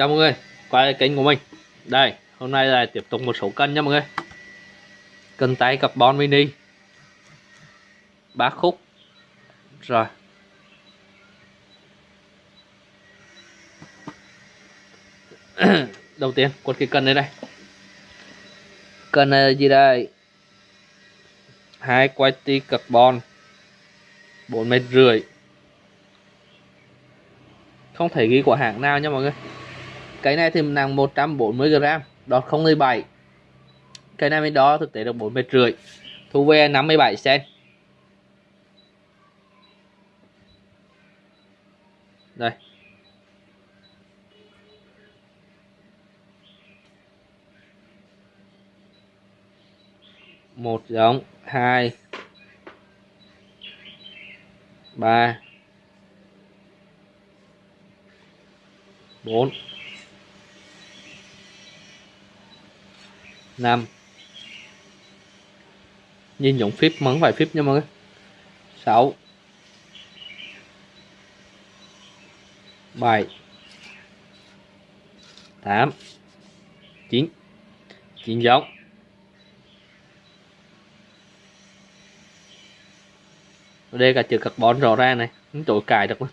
chào mọi người, quay lại kênh của mình. Đây, hôm nay là tiếp tục một số cân nha mọi người. Cân tay carbon mini. Ba khúc. Rồi. Đầu tiên quật cái cân đây đây. Cân này là gì đây? Hai quay ti carbon, bốn mét rưỡi. Không thể ghi của hãng nào nha mọi người cái này thì nặng 140 g đọt 017 cái này mới đó thực tế được 4 mét rưỡi. Thu về 57 cm đây. Một giống, hai, ba, bốn. Năm nhìn dụng phíp mấn vài phíp nha mọi người. Sáu. Bảy. Tám. Chín. Chín giống. Đây cả chữ carbon rõ ra này. Chúng tôi cài được luôn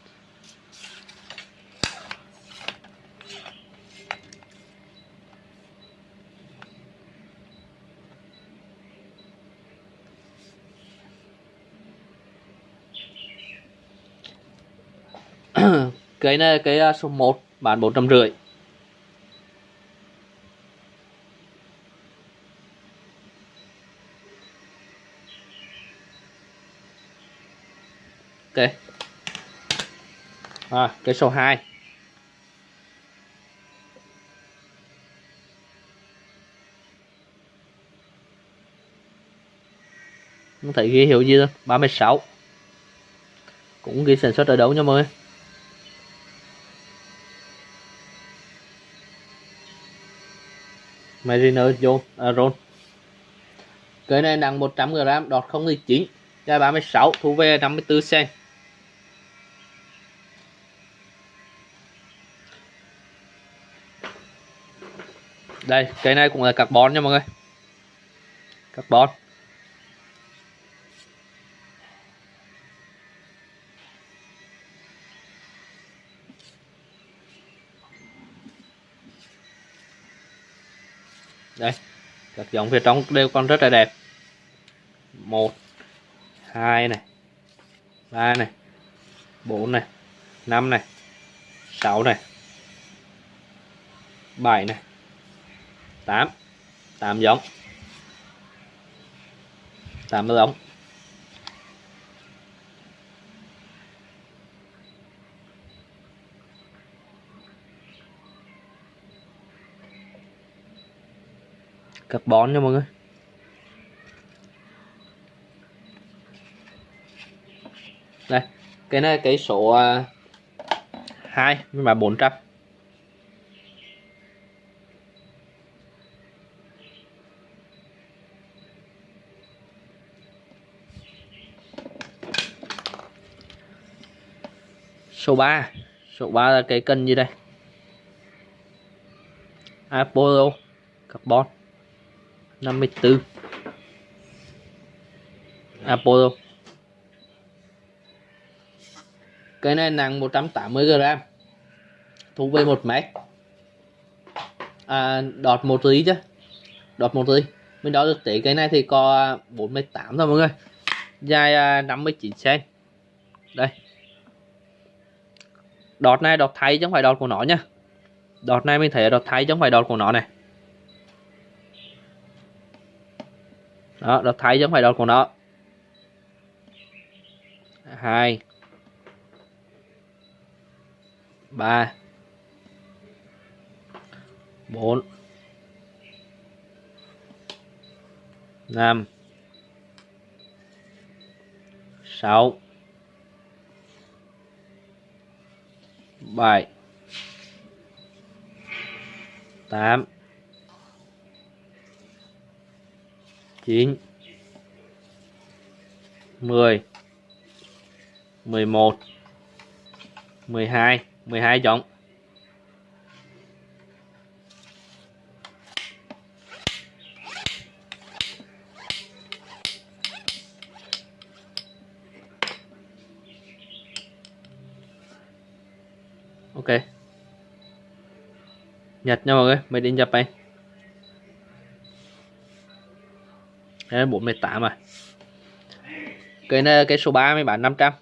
cái này cái à, số 1 bán 450 ok. À, cái số 2 không thấy ghi hiệu gì đâu 36 cũng ghi sản xuất ở đâu nha mọi người? Mariner John Aron à, cái này nặng 100 g đọt 019 dài 36 thu về 54 cm đây, cái này cũng là carbon nha mọi người. Carbon. Đây, các giống phía trong đều còn rất là đẹp. Một, hai này, ba này, bốn này, năm này, sáu này, bảy này, tám. Tám giống. Tám giống. Carbon nha mọi người. Đây cái này cái số uh, 2 mà 400 số 3 số 3 là cái cân gì đây? Apollo carbon. 54 Apollo cái này nặng 180 g thu về 1 mét. À, đọt 1 tí chứ. Đọt 1 tí. Mình đo được tỷ cái này thì có 48 thôi mọi người. Dài à, 59 cm đây. Đọt này đọt thay chứ không phải đọt của nó nha. Đọt này mình thấy là đọt thay chứ không phải đọt của nó này. Đó đọt thay chứ không phải đọt của nó. Hai. Ba. Bốn. Năm. Sáu. Bảy. Tám. 9 10 11 12 12 chọn Ok. Nhật nha mọi người, made in Japan. Đây 48 à? Cây này cây số 3 mới bán 500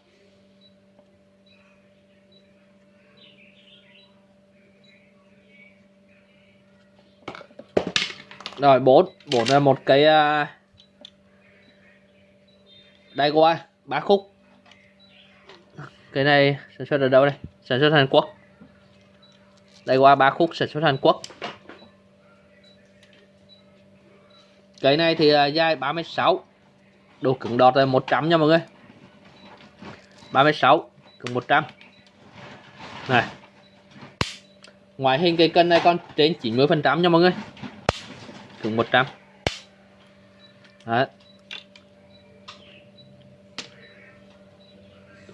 rồi bốn bốn là một cái uh, đây qua ba khúc. Cái này sản xuất ở đâu đây? Sản xuất Hàn Quốc. Đây qua ba khúc sản xuất Hàn Quốc. Cái này thì à, dài 36 độ cứng đọt là 100 nha mọi người. 36 cứng 100 này. Ngoại hình cây cân này còn trên 90 phần trăm nha mọi người. Cứng 100 Đấy.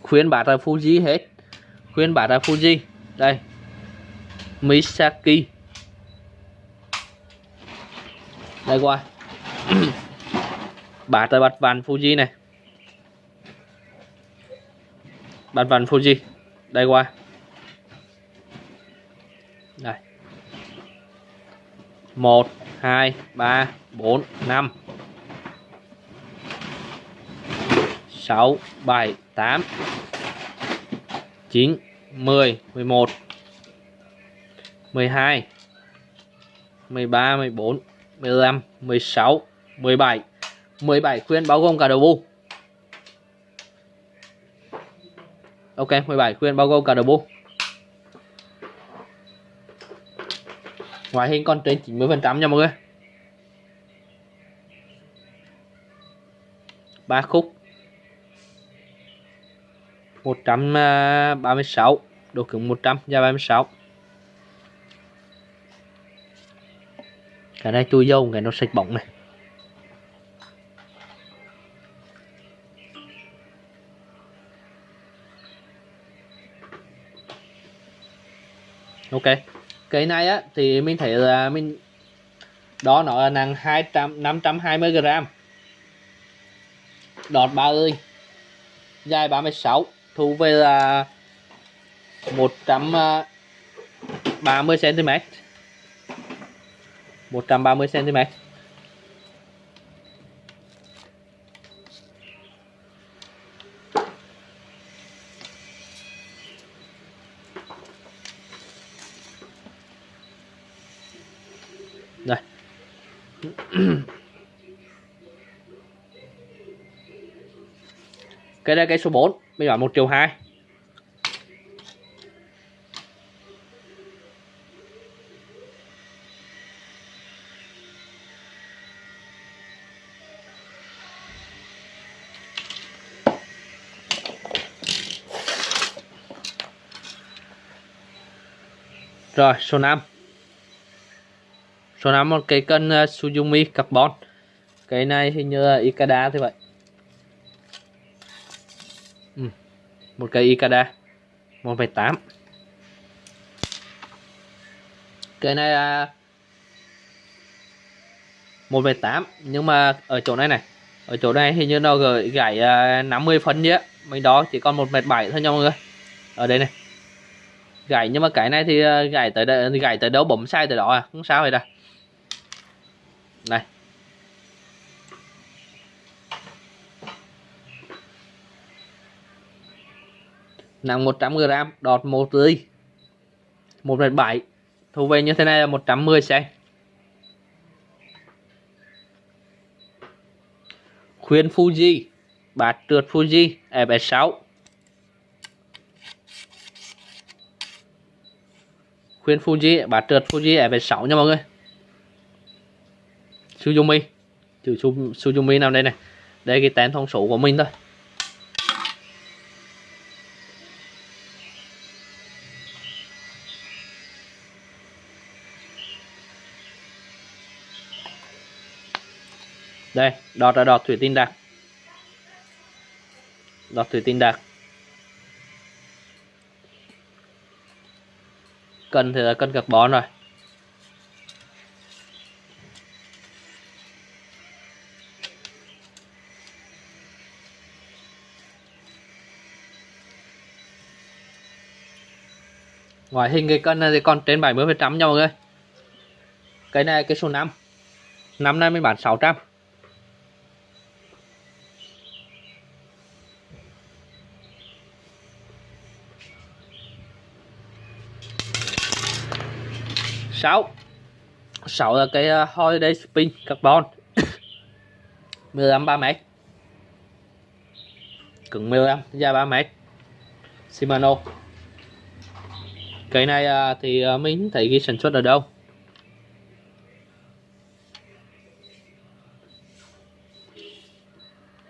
khuyên bát là Fuji hết. Khuyên bát là Fuji. Đây. Misaki. Đây qua bát tới bát vàng Fuji này. Bát vàng Fuji. Đây qua. Đây. Một, hai, ba, bốn, năm. Sáu, bảy, tám. Chín, mười mười một, mười hai, mười ba mười bốn mười lăm mười sáu mười bảy. mười bảy khuyên bao gồm cả đầu bu ok 17 khuyên bao gồm cả đầu bu ngoại hình còn trên 90% nha mọi người. Ba khúc. 136 độ cứng 100 và 36 cái này chui dâu, cái nó sạch bóng này. Ok. Cái này á, thì mình thấy là mình đó nó là nặng 200 520 gram. Đọt ba ơi. Dài 36 thu về là 130 cm 130 cm cái đây cái số 4 bây giờ 1 triệu 2 Rồi số 5 Số 5 một cái cân ờ, uh, Suzumi carbon. Cái này hình như là Ikada thế vậy. Ừ. Một cây Ikada 1,8 Cái này là uh, 1,8 Nhưng mà ở chỗ này này Ở chỗ này hình như nó gửi gãy à, uh, 50 phân nhé. Mình đó chỉ còn 1,7 thôi nha mọi người. Ở đây này. Gãy nhưng mà cái này thì à, gãy tới đây, gãy tới đâu bấm sai tới đó à? Không sao vậy đâu đây nặng 100 g đọt 1 tươi một mét bảy. Thu về như thế này là 110 cm khuyên Fuji. Bát trượt Fuji e FS6 khuyên Fuji, bát trượt Fuji e FS6 nha mọi người. Suzumi chữ Suzumi nào đây này. Đây cái tên thông số của mình thôi. Đây, đọt là đọt thủy tinh đặc đọt thủy tinh đặc cần thì là cân carbon rồi. Ngoại hình cái cân này thì còn trên 70 phần trăm nha mọi người cái này cái số 5 năm nay mình bán 600 sáu. Sáu là cái ờ, holiday spin carbon. 15 3 mét. Cứng 15 dài 3 mét. Shimano cái này à, thì à, mình thấy ghi sản xuất ở đâu.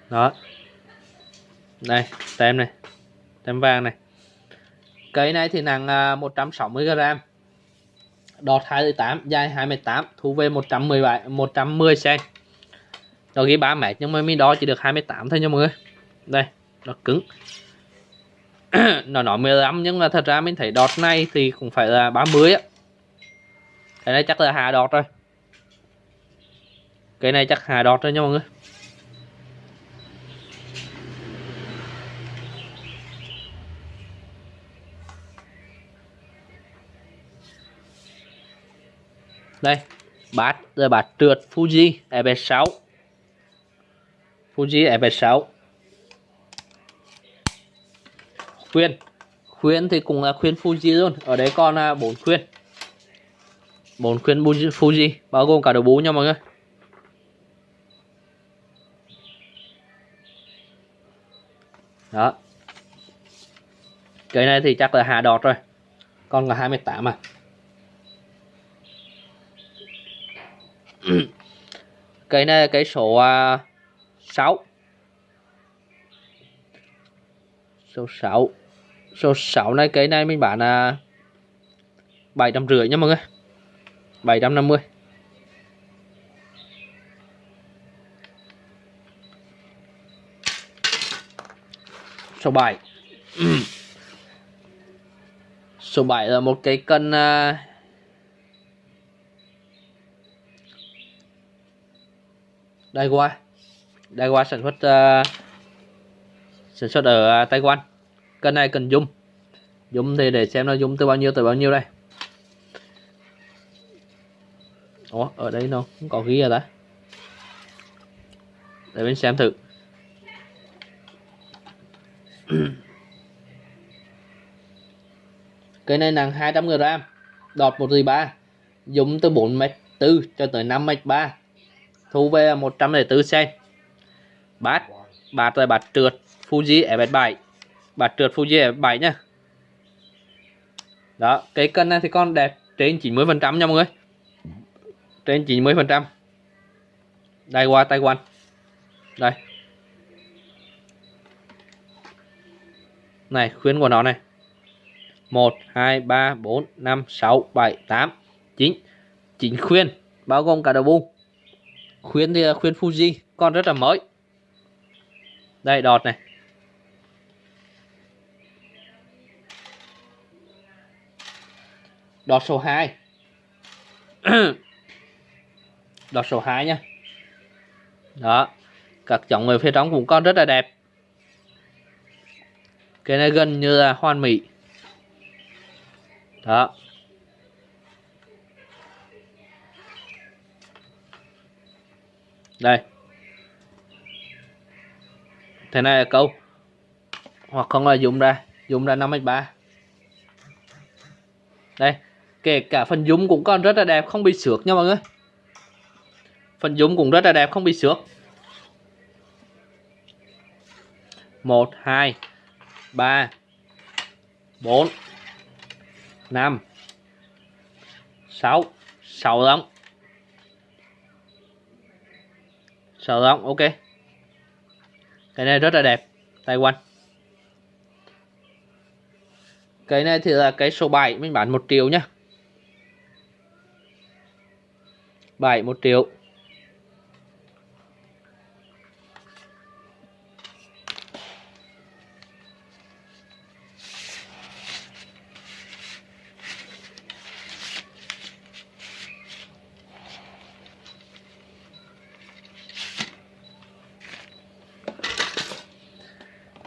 Đó. Đây, tem này, tem vàng này. Cây này thì nặng à, 160g đọt 28 dài 28 thu về 117 110 cm nó ghi 3 mét nhưng mà mình đo chỉ được 28 thôi nha mọi người. Đây, nó cứng nó nói 15 nhưng mà thật ra mình thấy đọt này thì cũng phải là 30 á. Cái này chắc là hà đọt rồi. Cái này chắc hà đọt rồi nha mọi người. Đây, bát rồi bát trượt Fuji FS6 Fuji FS6 khuyên. Khuyên thì cũng là khuyên Fuji luôn. Ở đấy còn là bốn khuyên. Bốn khuyên Fuji bao gồm cả đầu bú nha mọi người. Đó. Cái này thì chắc là hạ đọt rồi. Con là 28 à. Cái này cái số à, uh, 6 số 6 số 6 này cái này mình bán là bảy trăm rưỡi nha mọi người. 750 số 7 số 7 là một cái cân uh, Daiwa Daiwa sản xuất uh, sản xuất ở uh, Taiwan kênh này cần dung dung thì để xem nó dung từ bao nhiêu tới bao nhiêu đây. Ủa, ở đây nó cũng có ghi rồi ta? Để mình xem thử. Cái này nặng 200 g đọt 1 ba. Dùng từ 4 m 4 cho tới 5 m 3 thu về 104 cent bát bát là bát trượt, Fuji F7 bát trượt Fuji F7 nha. Đó, cái cân này thì con đẹp trên 90 phần trăm nha mọi người. Trên 90 phần trăm. Đây qua Taiwan đây. Này, khuyến của nó này. 1 2 3 4 5 6 7 8 9 9 khuyên, bao gồm cả đầu bu khuyên thì khuyên Fuji con rất là mới. Đây, đọt này. Đọt số 2 đọt số 2 nha. Đó, các chồng người phía trong cũng còn rất là đẹp. Cái này gần như là hoàn mỹ. Đó. Đây. Thế này là câu. Hoặc không là dùng ra. Dùng ra 5x3 đây kể cả phần dung cũng còn rất là đẹp, không bị xước nha mọi người. Phần dung cũng rất là đẹp, không bị xước. Một, hai, ba, bốn, năm, sáu sáu lắm sợ không ok. Cái này rất là đẹp tay quanh cái này thì là cái số 7 mình bán 1 triệu nhá 7 1 triệu.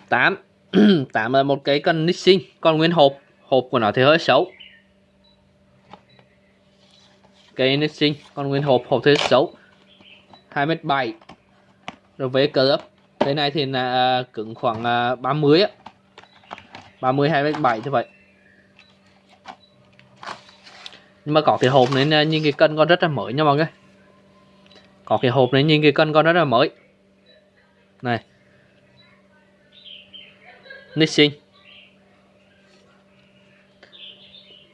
Tám. Tám là một cái cần nixing còn nguyên hộp. Hộp của nó thì hơi xấu cây Nixing còn nguyên hộp hộp thế xấu. 2m7 rồi với cơ ấp. Cái này thì là à, cứng khoảng à, 30 á. 30 2m7 như vậy. Nhưng mà có cái hộp nên nhìn cái cân con rất là mới nha mọi người. Có cái hộp này nhìn cái cân con rất là mới. Này. Nissin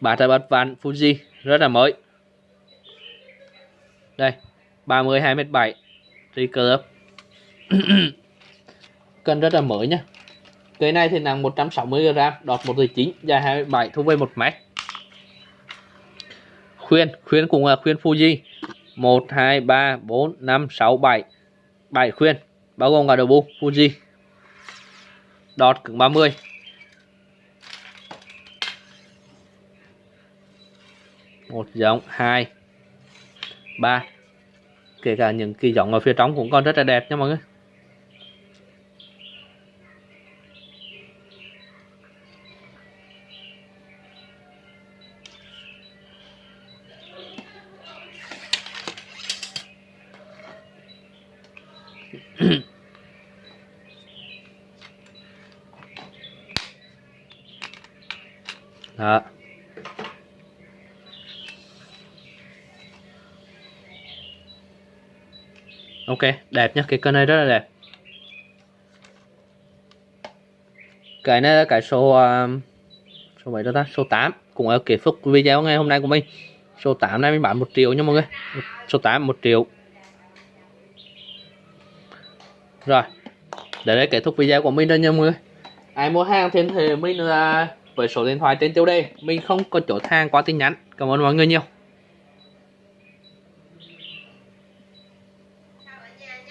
bà tay bát vạn Fuji, rất là mới đây 30 2m7 recurve cân rất là mới nhá. Cái này thì nặng 160g đọt 1,9 dài 27 thu về 1 mét. Khuyên khuyên cũng là khuyên Fuji. 1 2 3 4 5 6 7 7 khuyên bao gồm cả đầu bu Fuji. Đọt cứng 30 một giống hai ba. Kể cả những kỳ giống ở phía trong cũng còn rất là đẹp nha mọi người đó ok đẹp nhá cái cân này rất là đẹp. Cái này là cái số uh, số mấy đó ta? Số 8 cũng ở kết thúc video ngày hôm nay của mình. Số 8 này mình bán một triệu nha mọi người. Số 8 một triệu. Rồi để đây kết thúc video của mình rồi nha mọi người. Ai mua hàng thì mình là với số điện thoại trên tiêu đề. Mình không có chỗ hàng qua tin nhắn. Cảm ơn mọi người nhiều.